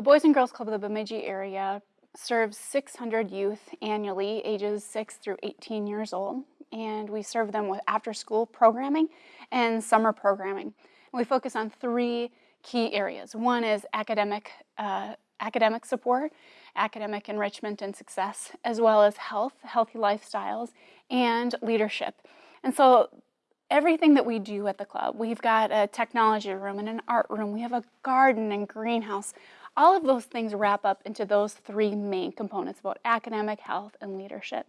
The Boys and Girls Club of the Bemidji area serves 600 youth annually, ages 6 through 18 years old, and we serve them with after-school programming and summer programming. we focus on three key areas. One is academic, uh, academic support, academic enrichment and success, as well as health, healthy lifestyles, and leadership. And so everything that we do at the club, we've got a technology room and an art room, we have a garden and greenhouse. All of those things wrap up into those three main components about academic, health, and leadership.